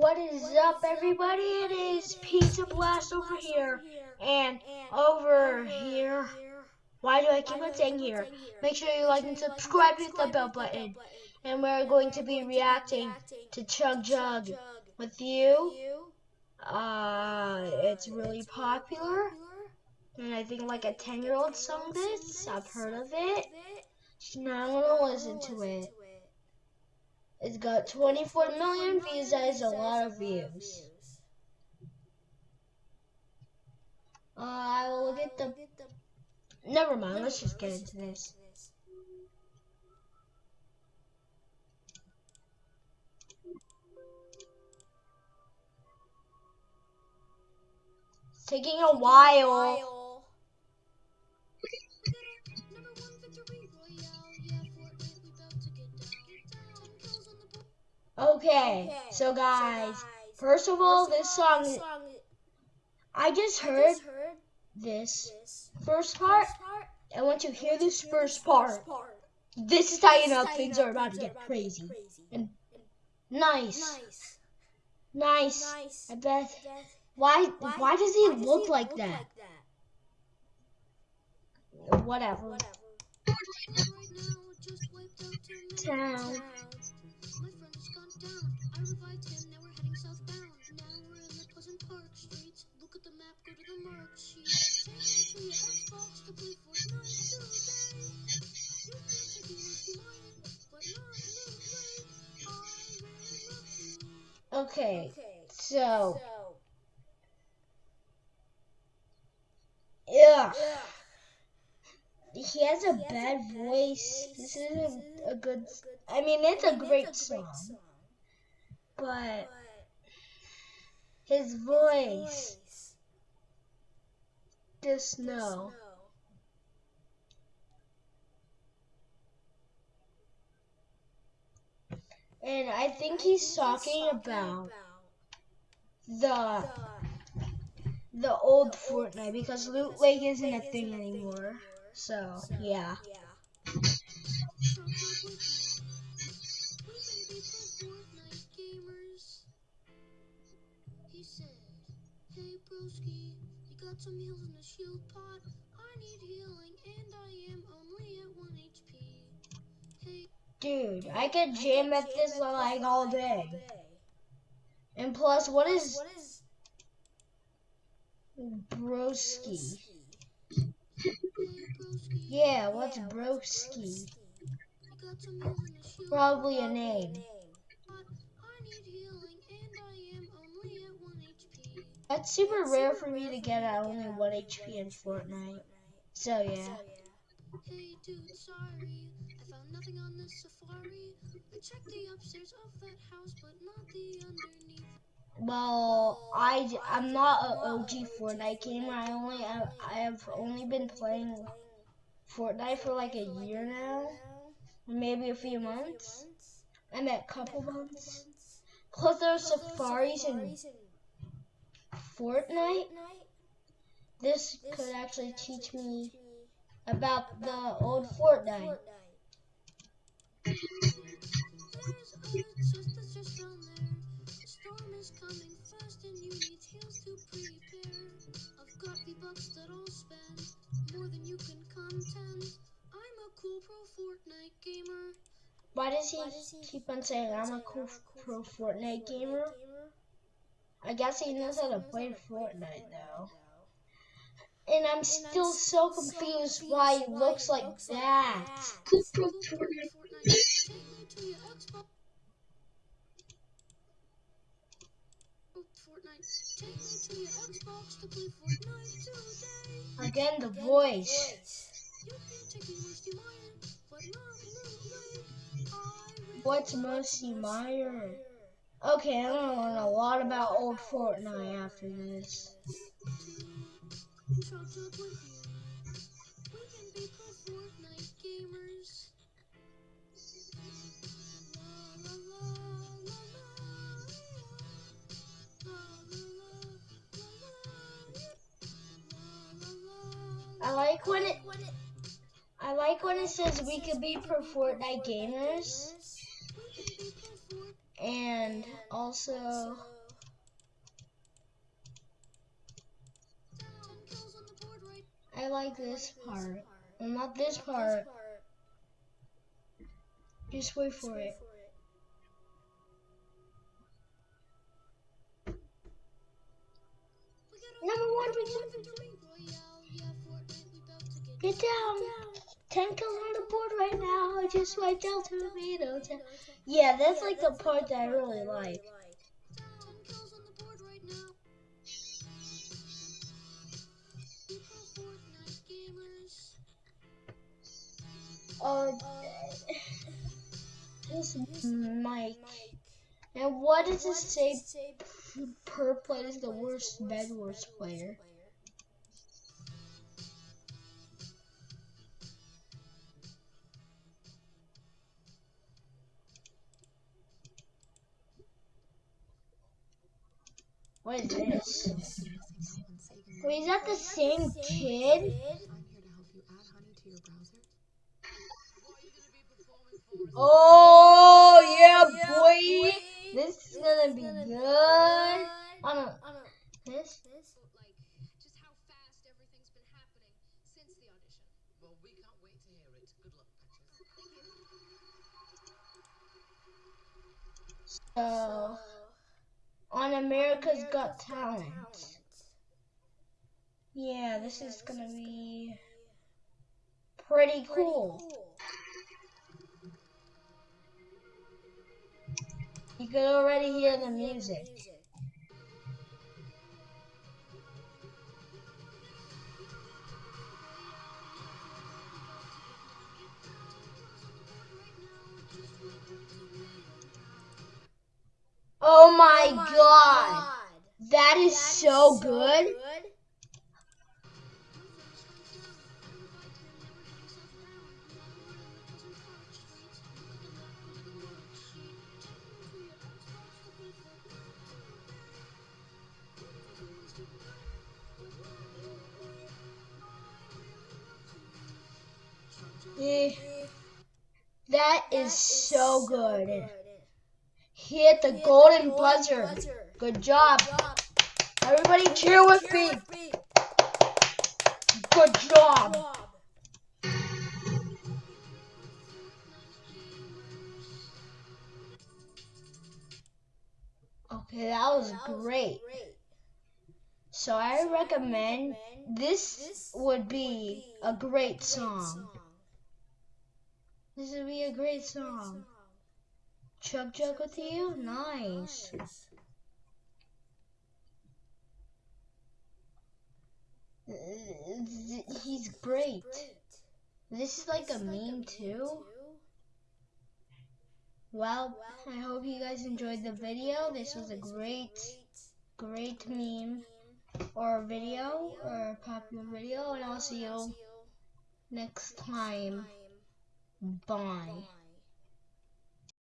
What is up, everybody? It is Pizza Blast over here and over here. Why do I keep on saying here? Make sure you like and subscribe, hit the bell button. And we're going to be reacting to Chug Jug with you. Uh, it's really popular. And I think like a 10 year old sung this. I've heard of it. So Now I'm going to listen to it. It's got 24 million views. That is a lot of views. Uh, I will look at the. Never mind. Let's just get into this. Taking a while. Okay, so guys, first of all, this song, I just heard this first part, I want you to hear this first part, this is how you know things are about to get crazy. And nice. Nice. I bet. Why, why does he look like that? Whatever. Town. I revived him, now we're heading southbound. Now we're in the Pleasant Park streets. Look at the map, go to the mark sheet. To your Xbox to play Fortnite today. You can take it if you it, but not late. I really love you. Okay, so. Yeah. He has a bad voice. This isn't a good. I mean, it's a great song but his voice, just no. And I think he's talking about the the old Fortnite because Loot Lake isn't a thing anymore. So, yeah. You got some heals in the shield. I need healing, and I am only at 1 HP. Hey. Dude, I could jam at this like all day. And plus, what is broski? Yeah, what's broski? Probably a name. That's super rare for me to get at only 1 HP in Fortnite. So, yeah. Hey, dude, sorry. I found nothing on this safari. I checked the upstairs of that house, but not the underneath. Well, I, I'm not an OG Fortnite gamer. I only I, I have only been playing Fortnite for like a year now, maybe a few months. I meant a couple months. Plus, there's safaris and Fortnite, this could actually teach me about the old Fortnite. Storm is coming fast and you need heals to prepare. I've got the bucks that I'll spend more than you can contend. I'm a pro Fortnite gamer. Why does he keep on saying I'm a cool pro Fortnite gamer? I guess he knows how to play Fortnite though. And I'm still so confused why he looks like that. Again, the voice. What's Moisty Mire? Okay, I'm gonna learn a lot about old Fortnite after this. I like when it I like when it says we could be pro Fortnite gamers And also, I like this part. Well, not this part. Just wait for it. Number one, get down. Ten kills on the board right now. I just went down to the middle. Yeah, that's like the part that I really like. Uh, this Mike. And what does it say? Per play is the worst Bed Wars player. What is this? Wait, is that the same kid? Oh yeah, boy! This is gonna be good. I don't. This. just how fast everything's been happening since the audition. Well, we can't wait to hear it. Good luck, Patches. So, on America's Got Talent. Yeah, this is gonna be pretty cool. You can already hear the music. Oh my, god. That is so good. Eh, That is so good. He hit the golden buzzer. Good job. Everybody cheer with me. Good job. Okay, that was great. So I recommend this would be a great song. This would be a great song. Chug Jug with you? Nice. He's great. This is like a meme too. Well, I hope you guys enjoyed the video. This was a great, great meme or video or popular video, and I'll see you next time. Bye.